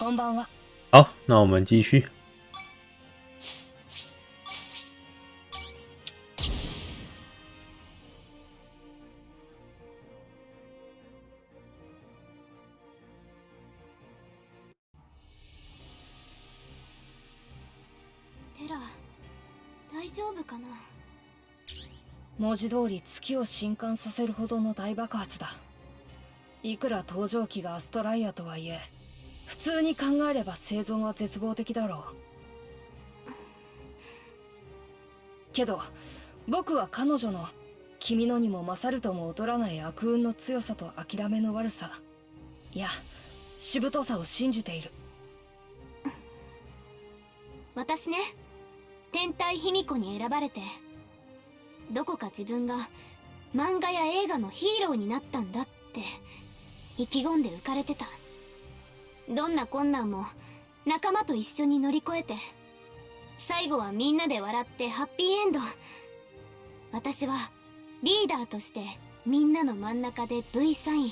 こんばんは。好，那我们继续。テラ大丈夫かな？文字通り月を震撼させるほどの大爆発だ。いくら登場機がアストライアとはいえ、普通に考えれば生存は絶望的だろう。けど、僕は彼女の君のにも勝るとも劣らない悪運の強さと諦めの悪さ、いや、しぶとさを信じている。私ね天体卑弥呼に選ばれてどこか自分が漫画や映画のヒーローになったんだって意気込んで浮かれてたどんな困難も仲間と一緒に乗り越えて最後はみんなで笑ってハッピーエンド。私はリーダーとしてみんなの真ん中で V サイン。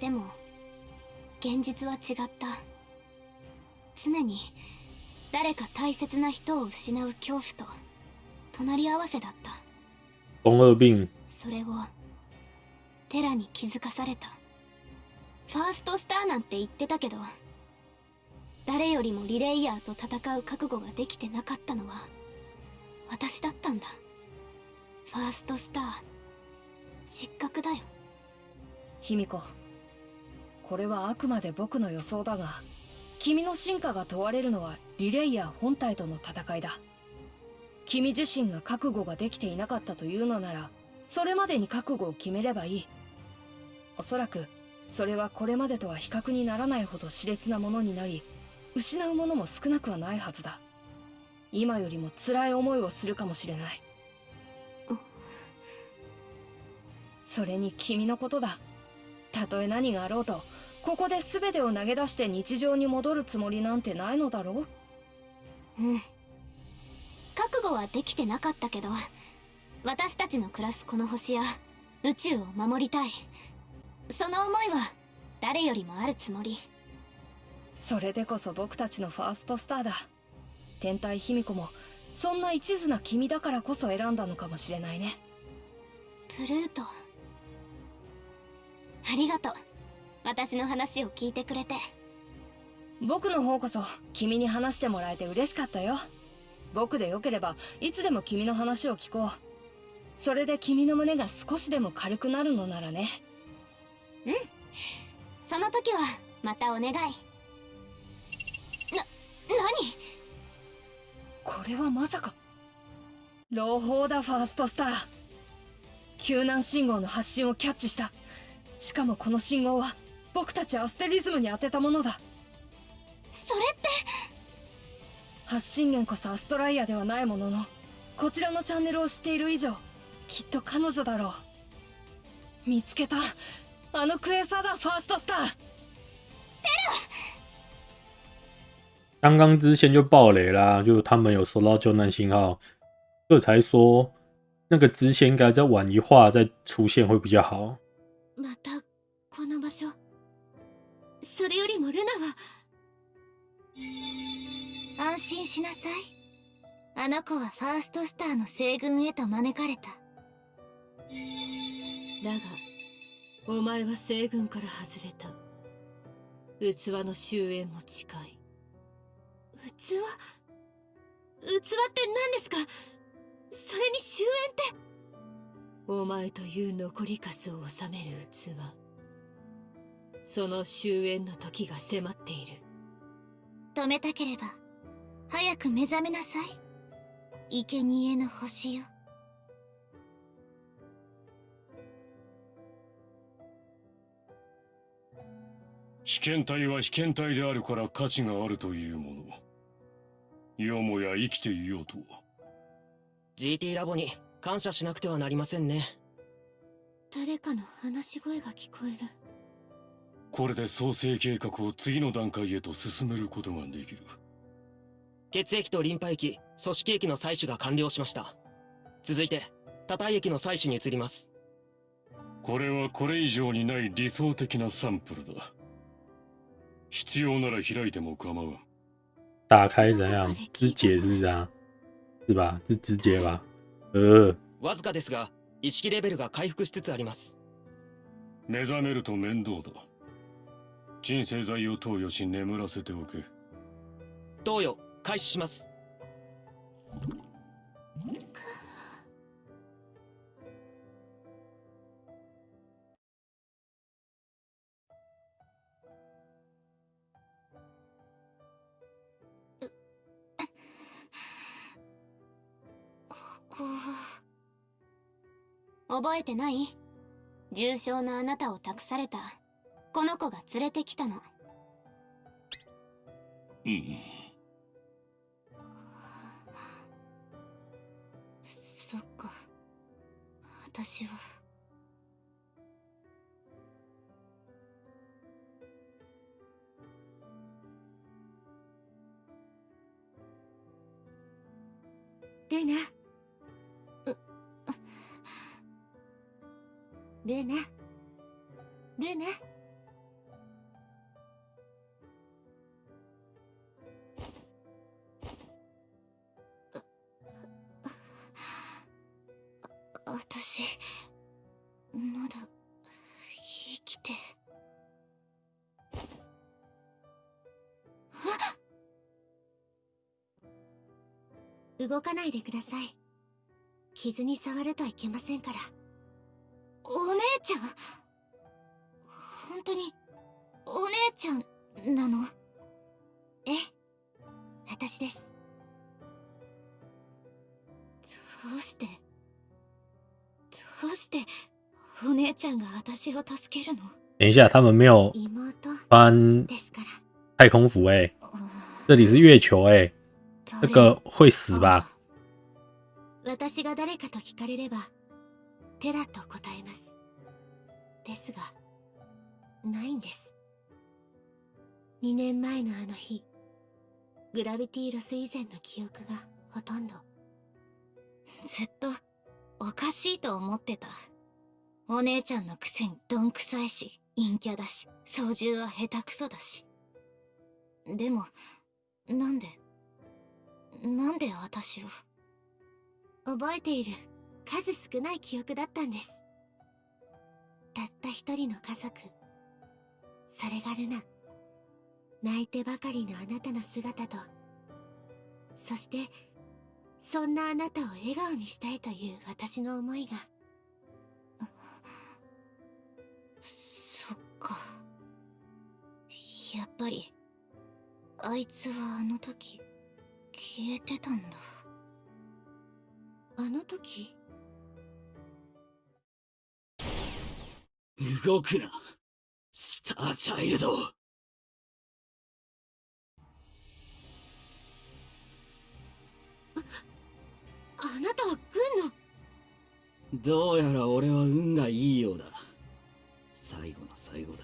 でも現実は違った。常に誰か大切な人を失う恐怖と隣り合わせだった。それをテラに気づかされたファーストスターなんて言ってたけど誰よりもリレイヤーと戦う覚悟ができてなかったのは私だったんだ。ファーストスター失格だよ。卑弥呼これはあくまで僕の予想だが君の進化が問われるのはリレイヤー本体との戦いだ。君自身が覚悟ができていなかったというのならそれまでに覚悟を決めればいい。おそらくそれはこれまでとは比較にならないほど熾烈なものになり失うものも少なくはないはずだ。今よりも辛い思いをするかもしれない。それに君のことだ。たとえ何があろうとここで全てを投げ出して日常に戻るつもりなんてないのだろう。うん。覚悟はできてなかったけど私たちの暮らすこの星や宇宙を守りたい。その思いは誰よりもあるつもり。それでこそ僕たちのファーストスターだ。天体卑弥呼もそんな一途な君だからこそ選んだのかもしれないね。プルートありがとう。私の話を聞いてくれて。僕の方こそ君に話してもらえて嬉しかったよ。僕でよければいつでも君の話を聞こう。それで君の胸が少しでも軽くなるのならねうん。その時はまたお願い。な何？これはまさか。朗報だファーストスター。救難信号の発信をキャッチした。しかもこの信号は僕たちアステリズムに当てたものだ。それって？発信源こそアストライアではないもののこちらのチャンネルを知っている以上きっと彼女だろう。見つけたあのクエーサーだファーストスター。刚刚之前就爆雷啦，就他们有收到救难信号，所以才说那个支线应该再晚一话再出现会比较好。またこの場所。それよりもルナは。安心しなさい。あの子はファーストスターの西軍へと招かれた。だがお前は西軍から外れた。器の終焉も近い。器？器って何ですか？それに終焉って？お前という残りカスを収める器。その終焉の時が迫っている。止めたければ早く目覚めなさい。生贄の星よ被験体は被験体であるから価値があるというもの。よもや生きていようとは。GT ラボに感謝しなくてはなりませんね。誰かの話し声が聞こえる。これで創生計画を次の段階へと進めることができる。血液とリンパ液組織液の採取が完了しました。続いて多体液の採取に移ります。これはこれ以上にない理想的なサンプルだ必要なら開いても構わん。打开怎样？肢解是这样，是吧？是肢解吧？呃，わずかですが意識レベルが回復しつつあります目覚めると面倒だ。鎮静剤を投与し眠らせておけ。投与開始します覚えてない？重傷のあなたを託された。この子が連れてきたの。うん。そっか。私は。ルナルーナルーナ私まだ生きて。動かないでください。傷に触るといけませんから。お姉ちゃん？本当にお姉ちゃんなの？ええ私です。どうして？どうしてお姉ちゃんが私を助けるの？等一下，他们没有妹穿太空服哎、这里是月球哎、这个会死吧？私が誰かと聞かれればテラと答えます。ですがないんです。2年前のあの日グラビティロス以前の記憶がほとんど。ずっとおかしいと思ってた。お姉ちゃんのくせにどんくさいし陰キャだし操縦は下手くそだし。でもなんでなんで私を？覚えている。数少ない記憶だったんです。たった一人の家族。それがルナ。泣いてばかりのあなたの姿と。そしてそんなあなたを笑顔にしたいという私の思いが。そっか。やっぱりあいつはあの時消えてたんだ。あの時？動くな。スターチャイルド。あなたは軍の？どうやら俺は運がいいようだ。最後の最後で。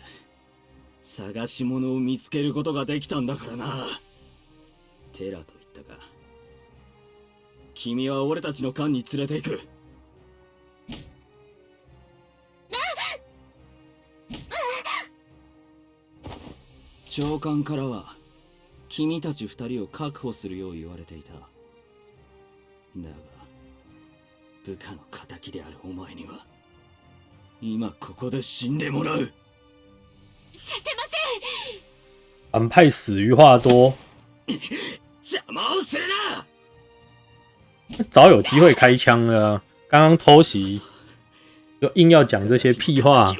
探し物を見つけることができたんだからな。テラと言ったか。君は俺たちの艦に連れて行く長官からは君たち二人を確保するよう言われていた。だが部下の敵であるお前には今ここで死んでもらう。させま反派死于话多，邪魔をするな！早有机会开枪了啊。刚刚偷袭，就硬要讲这些屁话。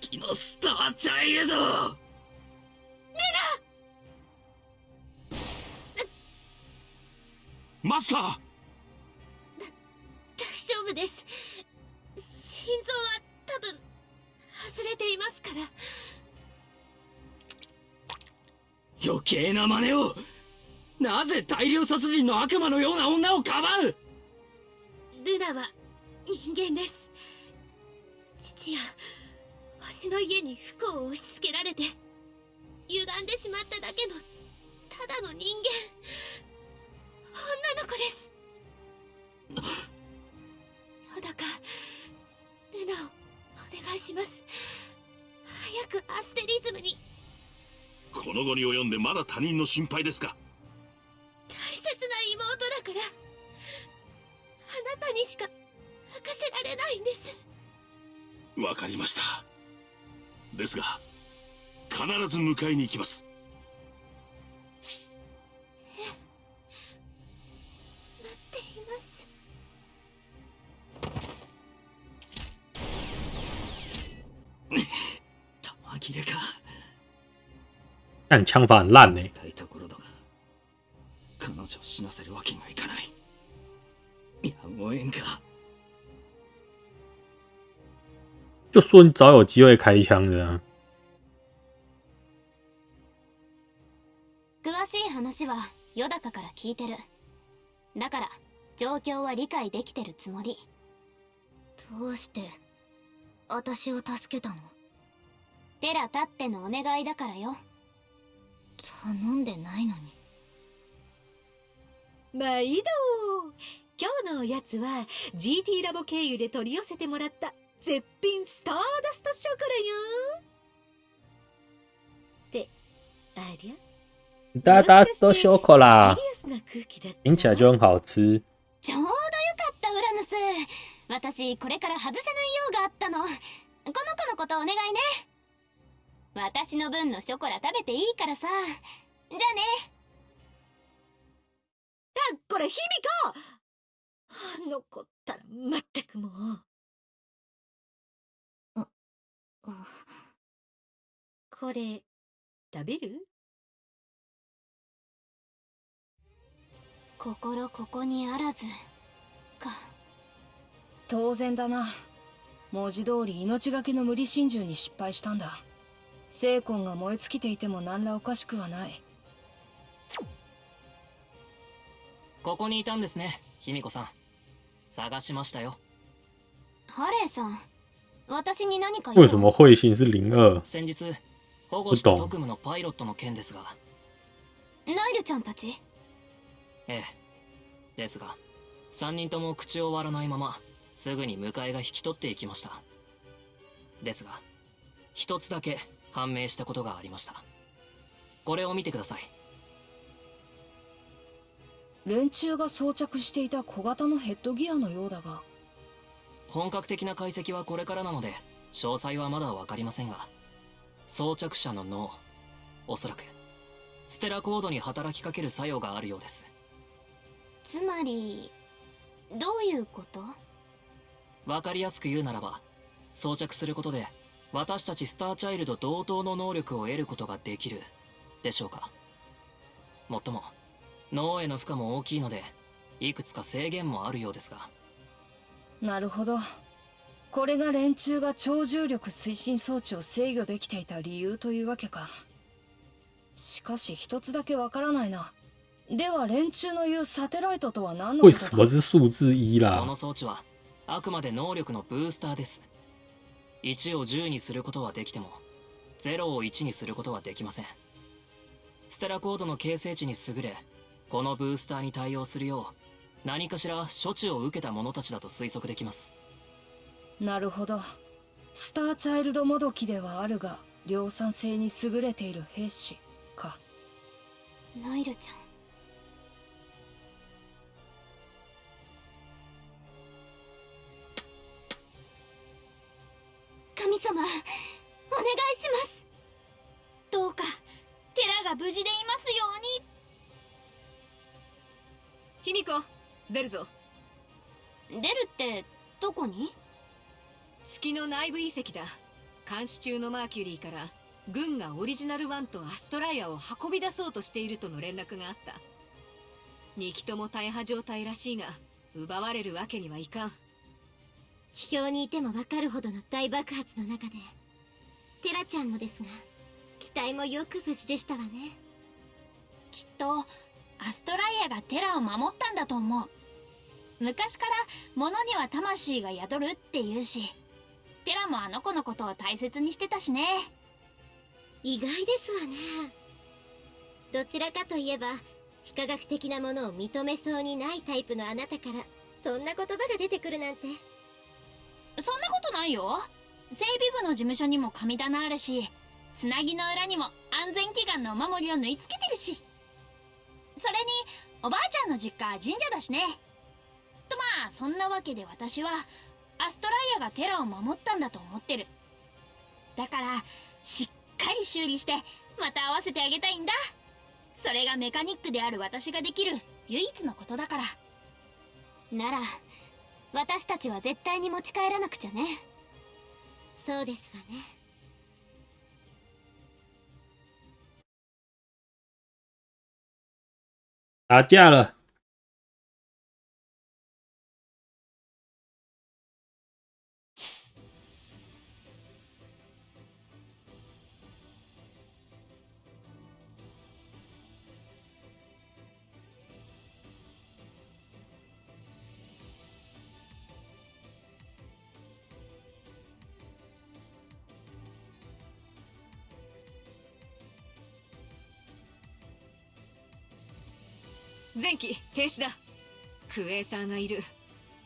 月のスターチャイルドマスター！大丈夫です。心臓は多分外れていますから。余計な真似を！なぜ大量殺人の悪魔のような女をかばう！ルナは人間です。父や星の家に不幸を押し付けられて歪んでしまっただけのただの人間女の子です。よだかルナをお願いします。早くアステリズムに。この後に及んでまだ他人の心配ですか。ず迎えに行きます。待っています。玉切れか。但枪法ころだが彼女を死なせるわけにはいかない。やむをえんか就说你早有机会开枪的、啊。話はヨダカから聞いてる。だから状況は理解できてるつもり。どうして私を助けたの？テラたってのお願いだからよ。頼んでないのに。毎度今日のおやつは GT ラボ経由で取り寄せてもらった絶品スターダストショコラよ。ってありゃ？哒哒都修口啦听起来就很好吃。ちょうどよかったウラヌス私これから外せない用があったの。この子のことお願いね。私の分のショコラ食べていいからさ。じゃあね。あこれ卑弥呼あの子ったらまったくもう。これ食べる？心ここにあらず。か。当然だな。文字通り命がけの無理心中に失敗したんだ。精魂が燃え尽きていても何らおかしくはない。ここにいたんですね卑弥呼さん。探しましたよ。ハレーさん私に何か用？为什么彗星是零二？先日保護した特務のパイロットの件ですが。ナイルちゃんたち？ええ。ですが3人とも口を割らないまますぐに迎えが引き取っていきました。ですが一つだけ判明したことがありました。これを見てください。連中が装着していた小型のヘッドギアのようだが。本格的な解析はこれからなので詳細はまだ分かりませんが装着者の脳おそらくステラコードに働きかける作用があるようですつまりどういうこと？分かりやすく言うならば装着することで私たちスターチャイルド同等の能力を得ることができるでしょうか？もっとも脳への負荷も大きいのでいくつか制限もあるようですが。なるほど。これが連中が超重力推進装置を制御できていた理由というわけか。しかし一つだけわからないなでは連中の言うサテライトとは何のこ为とだ什么是数字一こ啦の？装置はあくまで能力のブースターです。1を10にすることはできても0を1にすることはできません。ステラコードの形成値に優れこのブースターに対応するよう何かしら処置を受けた者たちだと推測できます。なるほど。スターチャイルドもどきではあるが量産性に優れている兵士か。ナイルちゃん神様お願いします。どうかテラが無事でいますように。卑弥呼出るぞ。出るってどこに？月の内部遺跡だ。監視中のマーキュリーから軍がオリジナルワンとアストライアを運び出そうとしているとの連絡があった。2機とも大破状態らしいが奪われるわけにはいかん地表にいてもわかるほどの大爆発の中でテラちゃんもですが機体もよく無事でしたわね。きっとアストライアがテラを守ったんだと思う。昔から物には魂が宿るって言うしテラもあの子のことを大切にしてたしね。意外ですわね。どちらかといえば非科学的なものを認めそうにないタイプのあなたからそんな言葉が出てくるなんてそんなことないよ。整備部の事務所にも神棚あるしつなぎの裏にも安全祈願のお守りを縫い付けてるし。それにおばあちゃんの実家は神社だしね。とまあそんなわけで私はアストライアがテラを守ったんだと思ってる。だからしっかり修理してまた合わせてあげたいんだ。それがメカニックである私ができる唯一のことだから。なら私たちは絶対に持ち帰らなくちゃねそうですわね打架了。停止だ。クエーサーがいる。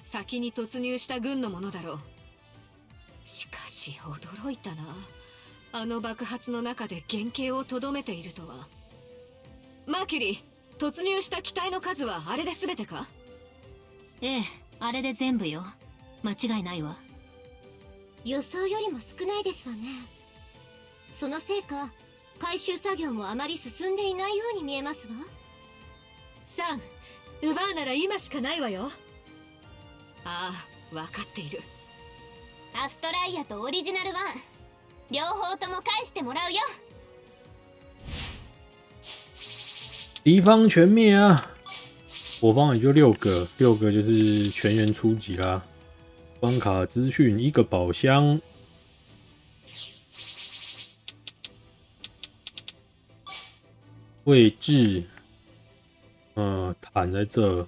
先に突入した軍のものだろう。しかし驚いたな。あの爆発の中で原型をとどめているとは。マーキュリー突入した機体の数はあれで全てか？ええあれで全部よ。間違いないわ。予想よりも少ないですわね。そのせいか回収作業もあまり進んでいないように見えますわ奪うなら今しかないわよ。ああ分かっている。アストライアとオリジナル1両方とも返してもらうよ。敌方全灭啊！我方也就六个，六个就是全员出击啦。关卡资讯一个宝箱，位置，嗯，坦在这。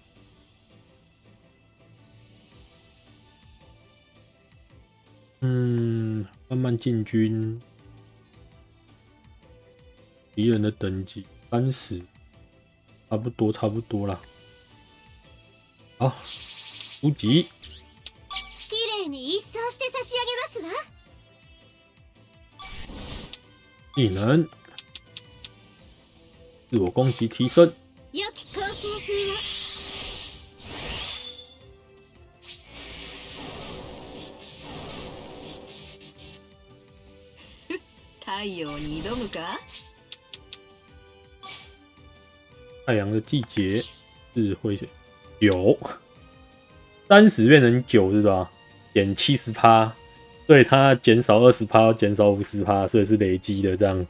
嗯，慢慢进军。敌人的等级三十，差不多，差不多啦。好，出击。綺麗に一掃して差し上げますわ技能，自我攻击提升。 良き構成風を太陽に挑むか太阳的季节，智慧九，三十变成九是吧？减七十趴，对它减少二十趴，减少五十趴，所以是累积的这样。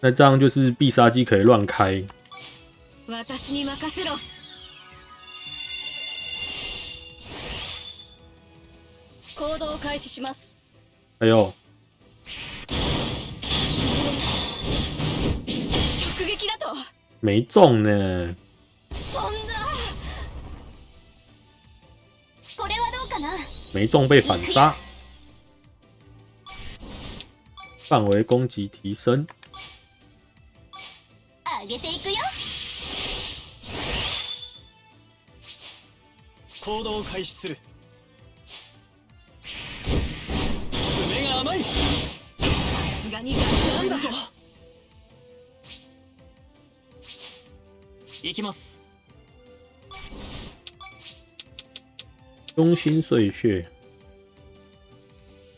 那这样就是必杀技可以乱开，私に任せろ。行動を開始します。哎呦，直撃だと。没中呢，そんな。これはどうかな？没中被反杀，范围攻击提升，上げていくよ。行動を開始する。爪が甘い。さすがにガスな。んだ行きます。中心碎屑，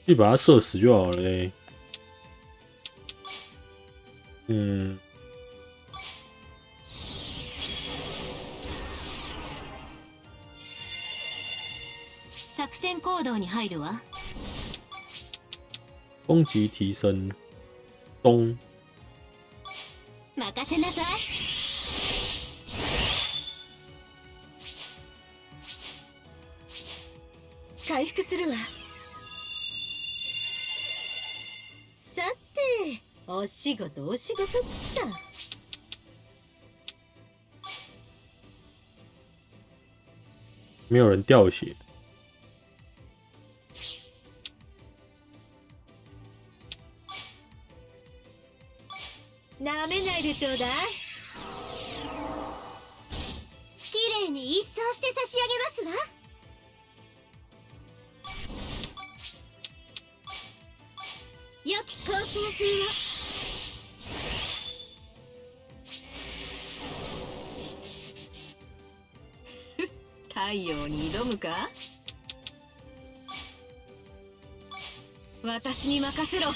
去把它射死就好了。欸。嗯，戦行動に入るわ。攻击提升，东任せなさい。回復するわ。さてお仕事お仕事っと。没有人掉血，なめないでちょうだい。綺麗に一掃して差し上げますわ。良き構成風は 太陽に挑むか？私に任せろ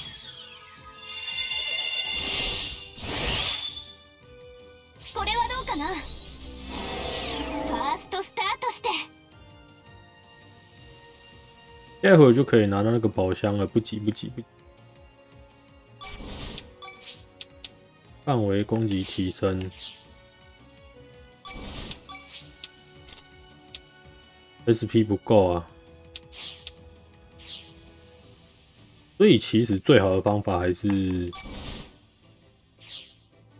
待会就可以拿到那个宝箱了，不急不急不。范围攻击提升，SP 不够啊，所以其实最好的方法还是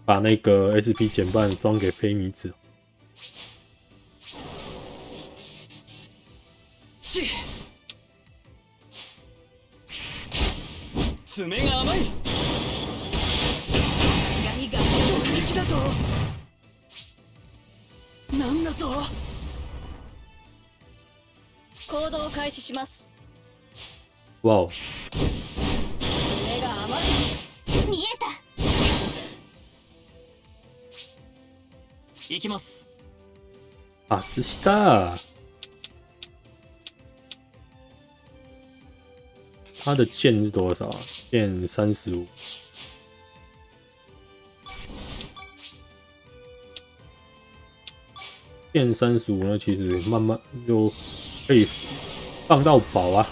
把那个 SP 减半装给菲米子。行動を開始します。哇哦，目が甘い見えた。行きます。啊，这下。他的剑是多少？啊？剑三十五。剑三十五呢，其实慢慢就可以放到宝啊。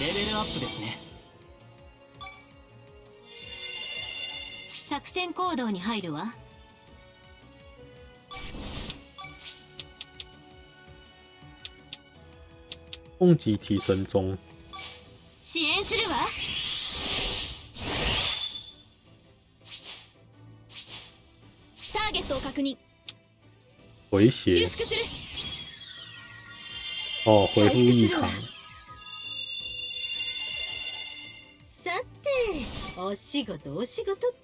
レベルアップですね作戦行動に入るわ攻击提升中，支援するわターゲットを確認回修血復する 哦，恢复异常。さてお仕事お仕事だと。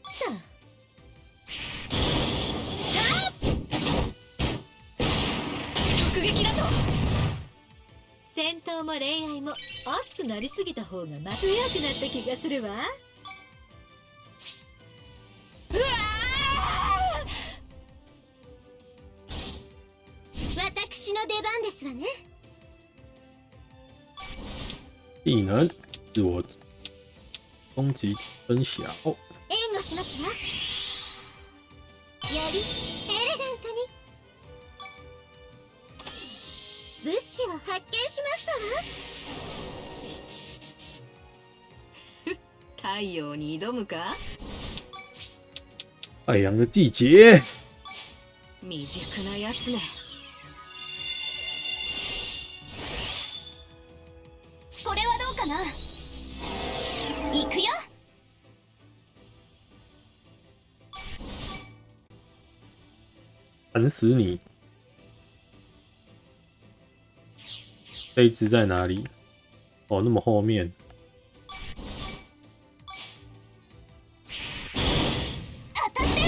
戦闘も恋愛も熱くなりすぎた方がま強くなった気がするわ。私の出番ですわね技能自我攻击分小，援護しますわよりエレガントに物資を発見しましたわ太陽に挑むか？太阳的季节。未熟なやつね烦死你！这一只在哪里？哦，那么后面。当たって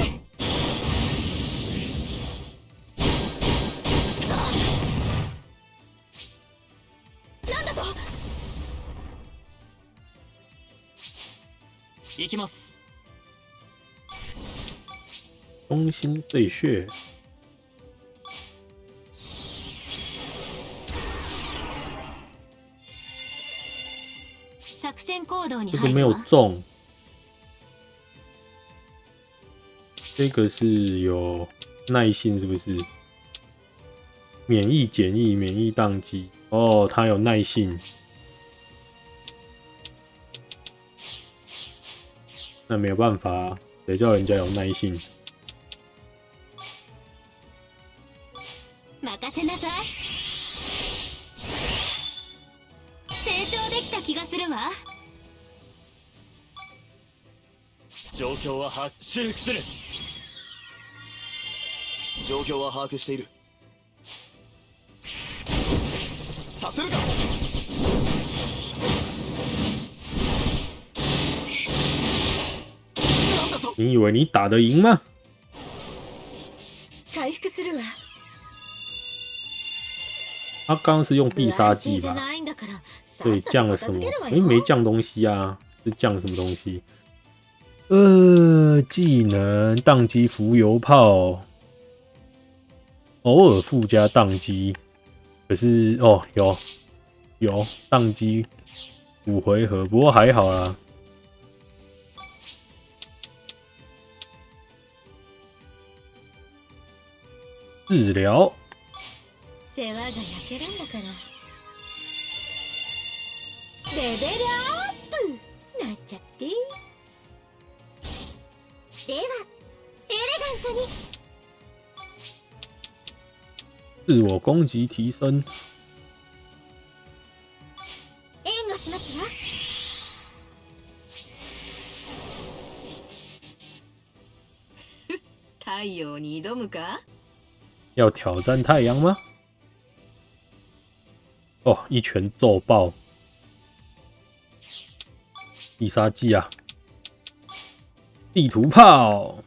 なんだと行きます中心碎屑， 这个没有入るわ中。这个是有耐性，是不是？免疫减疫，免疫宕机。哦，他有耐性。那没有办法、谁叫人家有耐性？は把握修復する状況は把握しているさせるかなんだと你以为你打得赢吗？回復するわ他刚刚是用必杀不安静じゃ技吧？ないんだから 对，降了什么さっさと片付ける？わ诶，よ没降东西啊，是降什么东西？ 呃，技能宕机浮游炮，偶尔附加宕机，可是哦，有有宕机五回合，不过还好啦。治疗，世話が焼けるんだからレベルアップなっちゃって ではエレガントに自我攻击提升，援護しますわ太陽に挑むか要挑战太阳吗？哦，一拳揍爆必杀技啊！ 地图炮，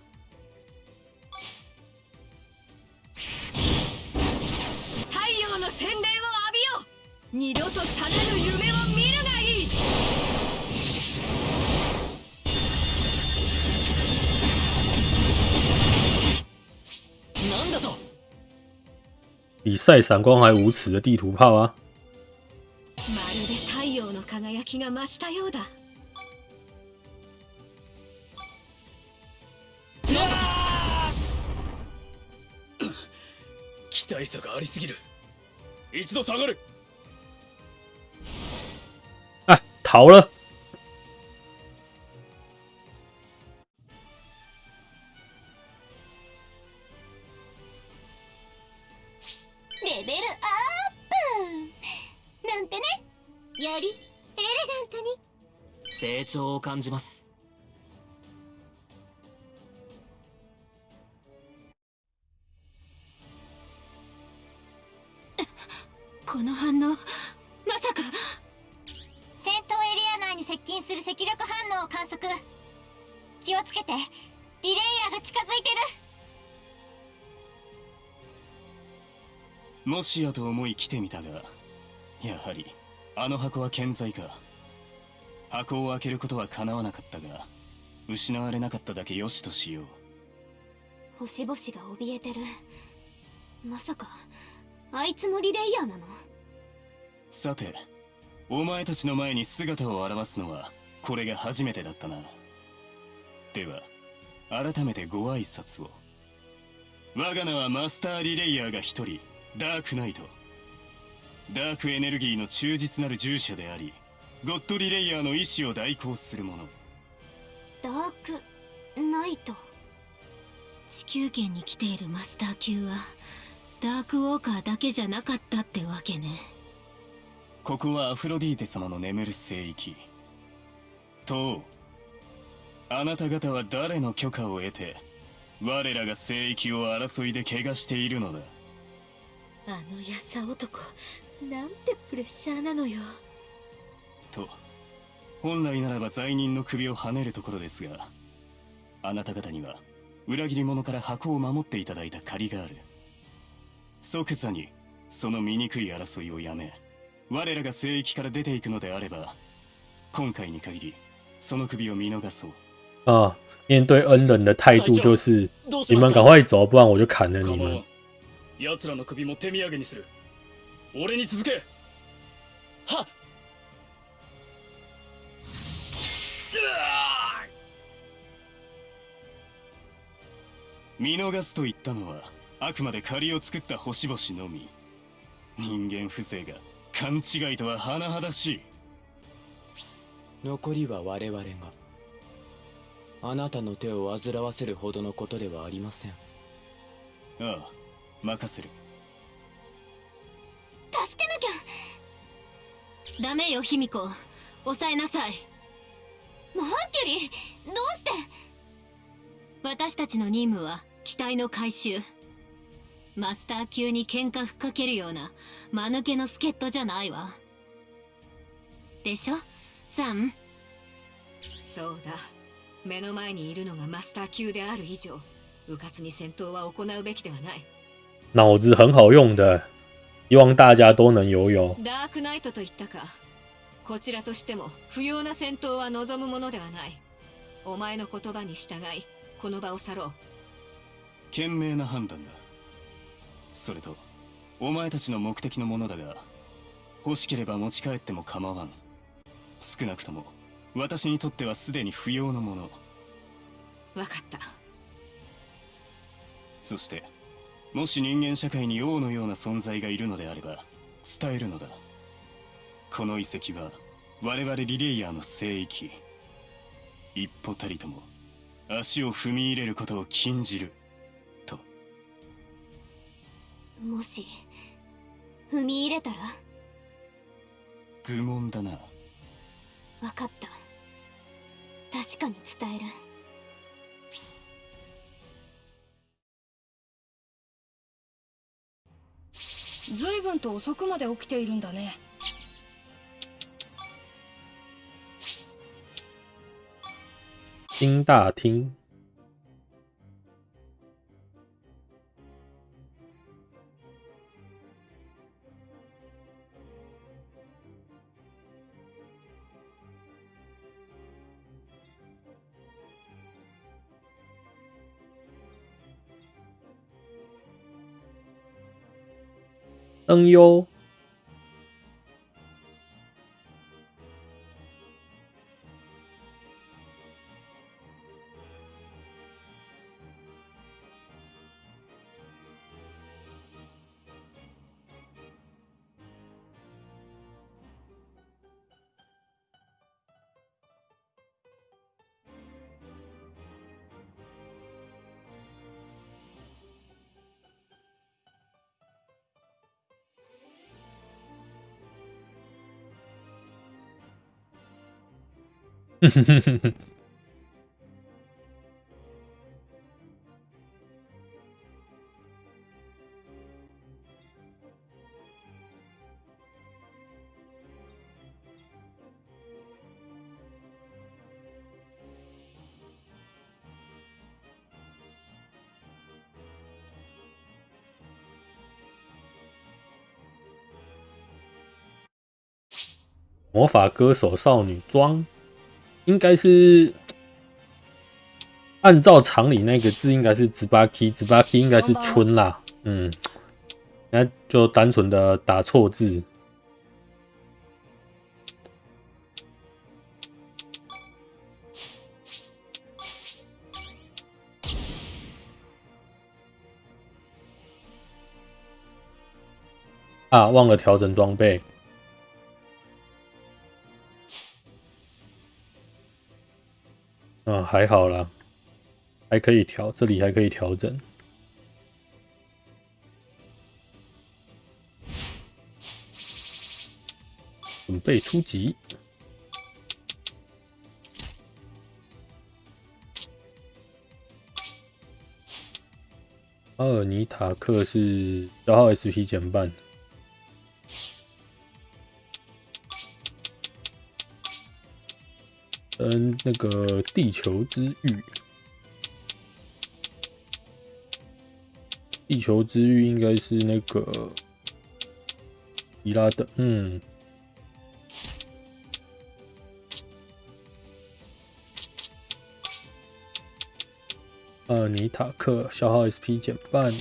太陽の洗礼を浴びよう二度と覚めぬ夢を見るがいいなんだと比赛闪光还无耻的地图炮啊！ 期待差がありすぎる。一度下がる。啊，逃了！レベルアップ。なんてね。よりエレガントに。成長を感じますしやと思い来てみたがやはりあの箱は健在か。箱を開けることは叶わなかったが失われなかっただけよしとしよう。星々が怯えてる。まさかあいつもリレイヤーなの？さてお前たちの前に姿を現すのはこれが初めてだったな。では改めてご挨拶を。我が名はマスターリレイヤーが一人ダークナイト。ダークエネルギーの忠実なる従者でありゴッドリレイヤーの意志を代行する者。ダークナイト。地球圏に来ているマスター級はダークウォーカーだけじゃなかったってわけね。ここはアフロディーテ様の眠る聖域。とあなた方は誰の許可を得て我らが聖域を争いで怪我しているのだあのやさ男なんてプレッシャーなのよ。と本来ならば罪人の首をはねるところですがあなた方には裏切り者から箱を守っていただいた借りがある。即座にその醜い争いをやめ我らが聖域から出ていくのであれば今回に限りその首を見逃そう。啊，面对恩人的态度就是你们赶快走，不然我就砍了你们。奴らの首も手土産にする。俺に続け。はっ。見逃すと言ったのはあくまで借りを作った星々のみ。人間風情が勘違いとは甚だしい。残りは我々が。あなたの手を煩わせるほどのことではありません。ああ任せる。助けなきゃ。ダメよ卑弥呼。抑えなさい。マーキュリーどうして。私たちの任務は機体の回収。マスター級に喧嘩ふっかけるような間抜けの助っ人じゃないわ。でしょ？サンそうだ。目の前にいるのがマスター級である以上迂闊に戦闘は行うべきではない脑子很好用的，希望大家都能拥有。ダークナイトと言ったか。こちらとしても不要な戦闘は望むものではない。お前の言葉に従いこの場を去ろう。賢明な判断だ。それとお前たちの目的のものだが欲しければ持ち帰っても構わん。少なくとも私にとってはすでに不要のもの。分かった。そしてもし人間社会に王のような存在がいるのであれば伝えるのだ。この遺跡は我々リレイヤーの聖域。一歩たりとも足を踏み入れることを禁じる。と。もし踏み入れたら？愚問だな。分かった。確かに伝える随分と遅くまで起きているんだね。新大厅，Ân. 魔法歌手少女装。应该是按照常理，那个字应该是“直巴 k”，“ 直巴 k” 应该是“春”啦。嗯，那就单纯的打错字。啊，忘了调整装备。嗯，还好啦，还可以调，这里还可以调整。准备出击。阿尔尼塔克是消耗 SP 减半。嗯，那个地球之域，地球之域应该是那个伊拉的，嗯，呃，尼塔克消耗 SP 减半，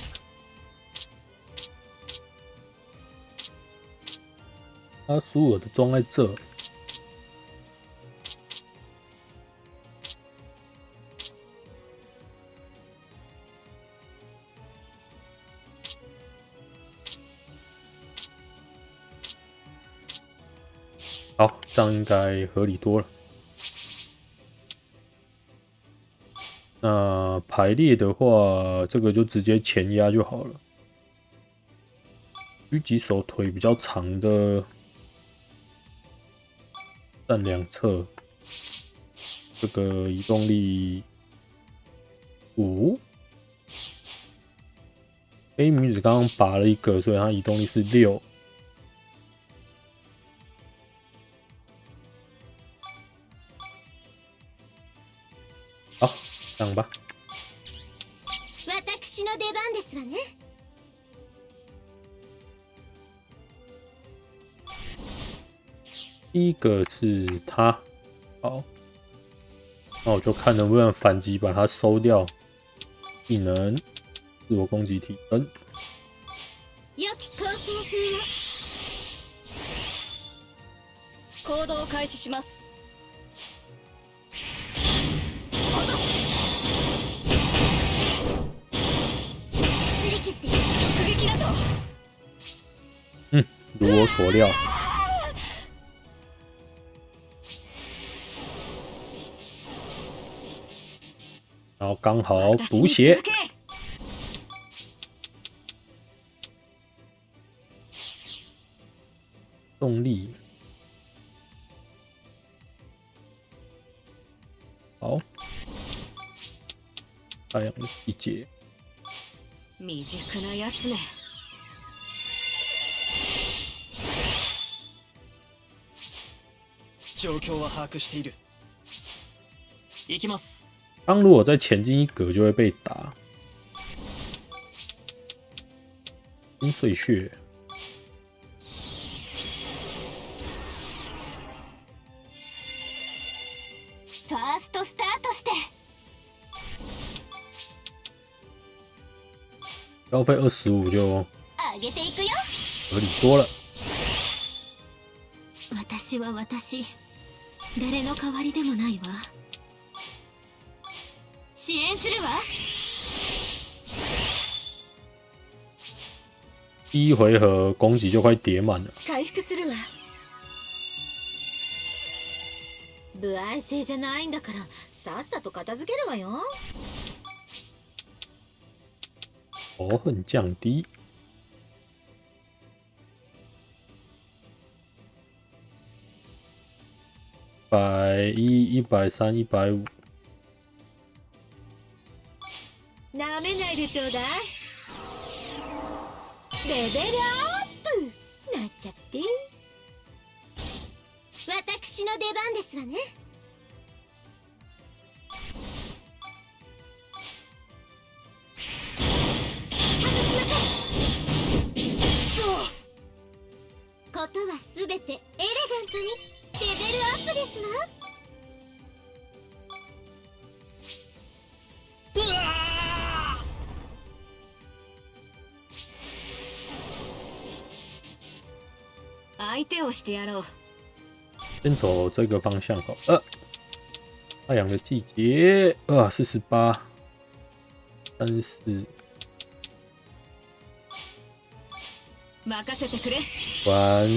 阿苏尔的装在这。这样应该合理多了。那排列的话，这个就直接前压就好了。狙击手腿比较长的，站两侧，这个移动力五。A 女子刚刚拔了一个，所以她移动力是六。第一个是他，好，那我就看能不能反击把它收掉。技能，自我攻击提升。良き構成風を行動を開始します擦り傷です直撃だと如我所料， 然后刚好补血私に続。け动力。好，太阳的季节，未熟なやつね状況は把握している行きます 当如果再前进一格，就会被打。金碎屑，ファーストスタートして消费二十五就上げていくよ合理多了。私は私誰の代わりでもないわ 支援するわ。第一回合攻击就快叠满了，回復するわ。不安性じゃないんだからさっさと片付けるわよ。仇恨降低。百一、一百三、一百五，なめないでちょうだい。レベルアップ。なっちゃって。私の出番ですわね。ことはすべてエレガントにレベルアップですわ相手をしてやろう。先走这个方向好。呃，太阳的季节，啊，四十八，三四，任せてくれ完，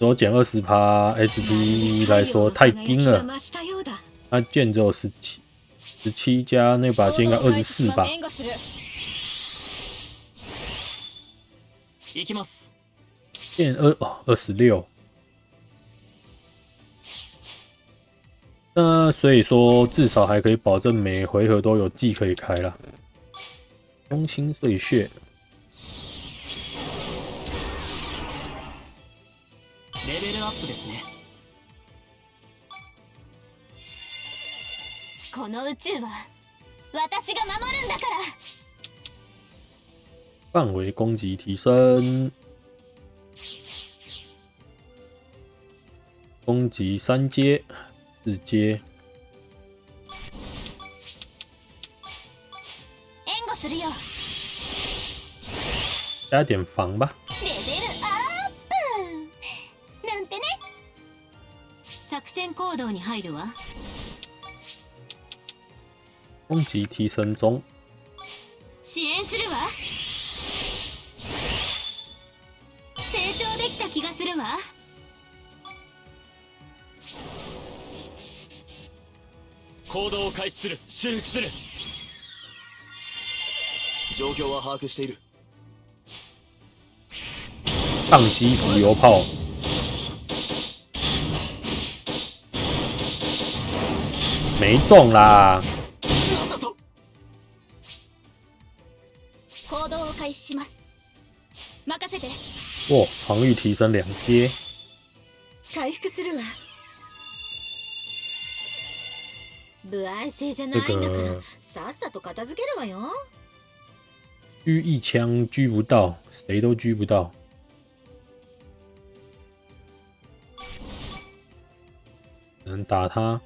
多减二十趴 SP 来说太低了。増したようだ那剑只有十七，十七加那把剑应该二十四吧？行きます剑二哦二十六。那所以说，至少还可以保证每回合都有技可以开了。中心碎屑，レベルアップですねこの宇宙は私が守るんだから范围攻击提升， 攻击三阶、四阶，援護するよ。加点防吧。レベルアップ。なんてね。作戦行動に入るわ。攻击提升中，支援するわ。成長できた気がするわ行動を開始する修復する。状況は把握している。宕机浮游炮，没中啦。行動を開始します。任せて。哇，防御提升两阶，回復するわ不安性じゃないんだからさっさと片付けるわよ。狙一枪狙不到。谁都狙不到。能打他？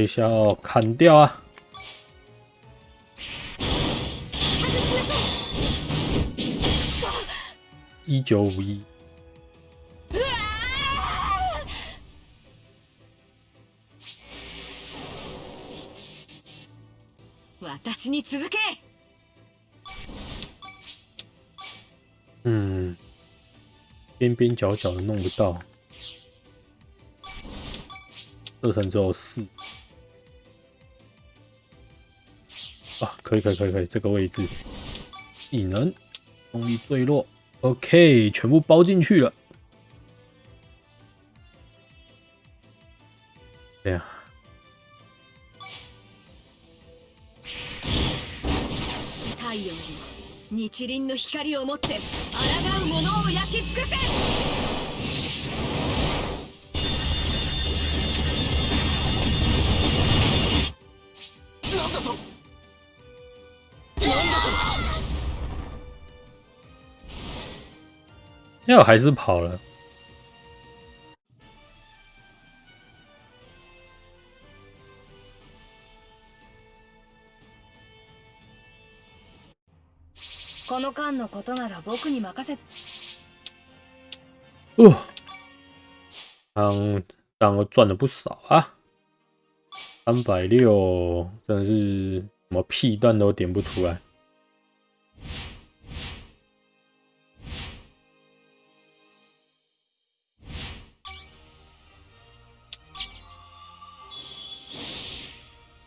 这一下哦砍掉啊！一九五一，私に続け嗯，边边角角的弄不到，射程只有四。啊，可以可以可以可以，这个位置，技能，动力坠落，OK，全部包进去了。哎呀，太陽に日輪の光を持って抗う者を焼き尽くせ。なんだと？那我还是跑了。この間のことなら僕に任せ哦，当当赚了不少啊，三百六，真的是什么屁蛋都点不出来。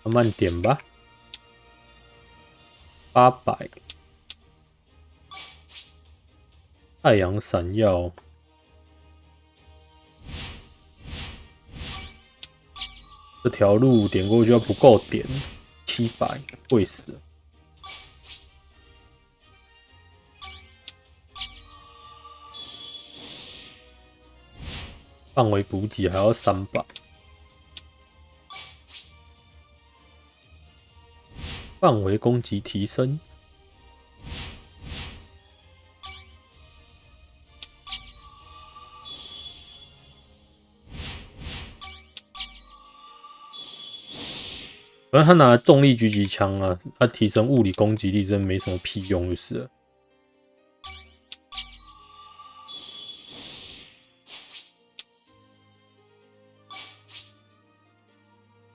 慢慢点吧，八百，太阳闪耀。这条路点过去要不够点，七百贵死了。范围补给还要三百，范围攻击提升。反正他拿重力狙击枪啊，他提升物理攻击力真没什么屁用，就是了。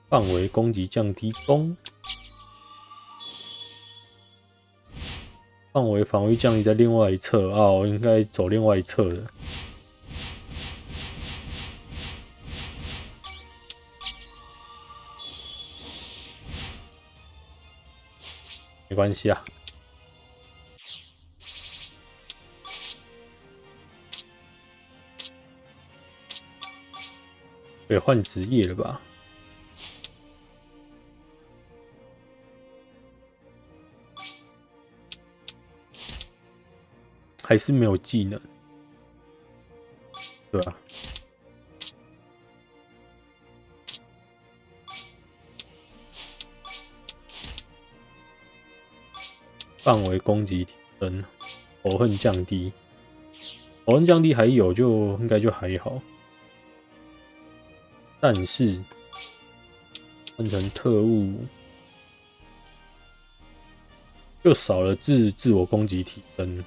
范围攻击降低攻，范围防御降低在另外一侧啊，我应该走另外一侧的。没关系啊。得换职业了吧？还是没有技能，对吧、范围攻击提升，仇恨降低，仇恨降低还有就应该就还好，但是换成特务就少了自自我攻击提升。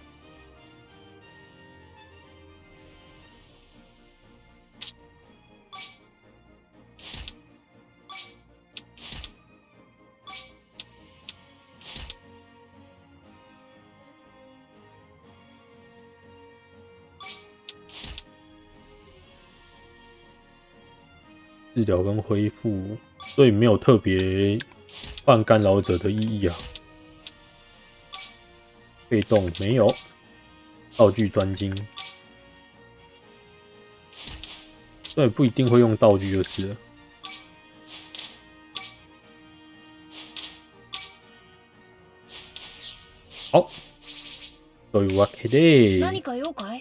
治疗跟恢复，所以没有特别换干扰者的意义啊。被动没有，道具专精，所以不一定会用道具就是了。好， というわけで、何か用かい